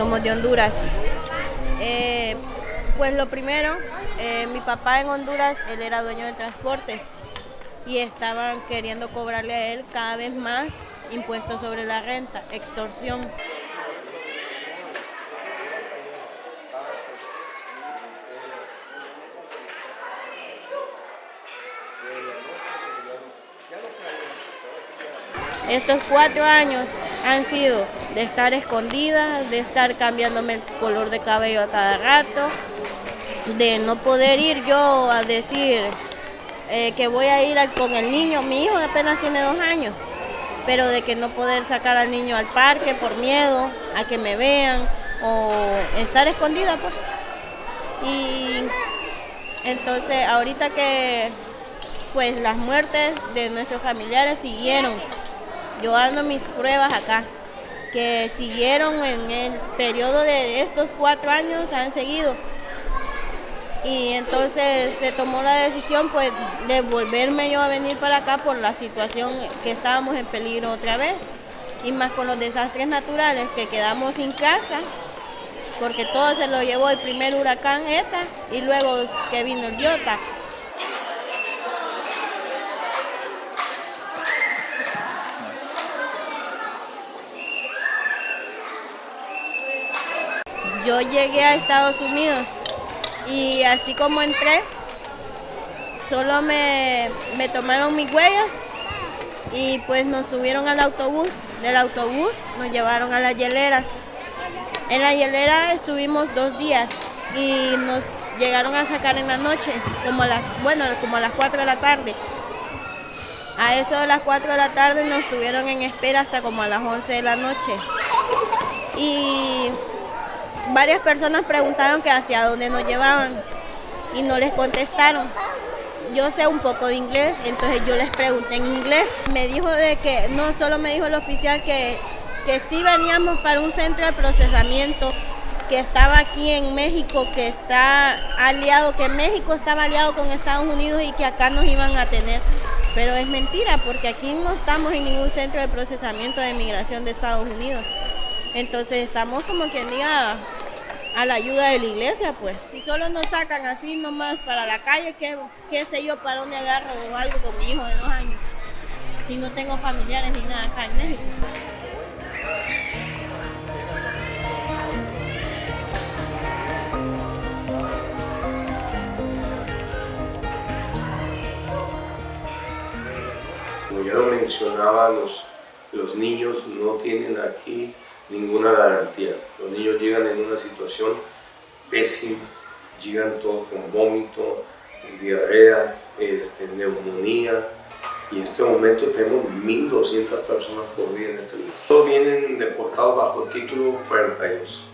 somos de Honduras. Eh, pues lo primero, eh, mi papá en Honduras, él era dueño de transportes y estaban queriendo cobrarle a él cada vez más impuestos sobre la renta, extorsión. Estos cuatro años han sido de estar escondida, de estar cambiándome el color de cabello a cada rato, de no poder ir yo a decir eh, que voy a ir con el niño. Mi hijo apenas tiene dos años, pero de que no poder sacar al niño al parque por miedo a que me vean o estar escondida. Pues. Y entonces ahorita que pues las muertes de nuestros familiares siguieron yo ando mis pruebas acá, que siguieron en el periodo de estos cuatro años, han seguido. Y entonces se tomó la decisión pues de volverme yo a venir para acá por la situación que estábamos en peligro otra vez. Y más con los desastres naturales que quedamos sin casa, porque todo se lo llevó el primer huracán ETA y luego que vino el Diota. Yo llegué a Estados Unidos y así como entré, solo me, tomaron mis huellas y pues nos subieron al autobús. Del autobús nos llevaron a las hieleras. En la hielera estuvimos dos días y nos llegaron a sacar en la noche, como a las, bueno, como a las 4 de la tarde. A eso de las 4 de la tarde nos estuvieron en espera hasta como a las 11 de la noche. Y varias personas preguntaron que hacia dónde nos llevaban y no les contestaron. Yo sé un poco de inglés, entonces yo les pregunté en inglés. Me dijo de que, no solo me dijo el oficial que, que sí veníamos para un centro de procesamiento que estaba aquí en México, que está aliado, que México estaba aliado con Estados Unidos y que acá nos iban a tener. Pero es mentira, porque aquí no estamos en ningún centro de procesamiento de migración de Estados Unidos. Entonces estamos como quien diga a la ayuda de la iglesia, pues. Si solo nos sacan así nomás para la calle, ¿qué, qué sé yo para dónde agarro o algo con mi hijo de dos años? Si no tengo familiares ni nada acá en México. Como ya lo mencionaba, los, los niños no tienen aquí ninguna garantía. Los niños llegan en una situación pésima, llegan todos con vómito, diarrea, este, neumonía, y en este momento tenemos 1.200 personas por día en este lugar. Todos vienen deportados bajo el título 42.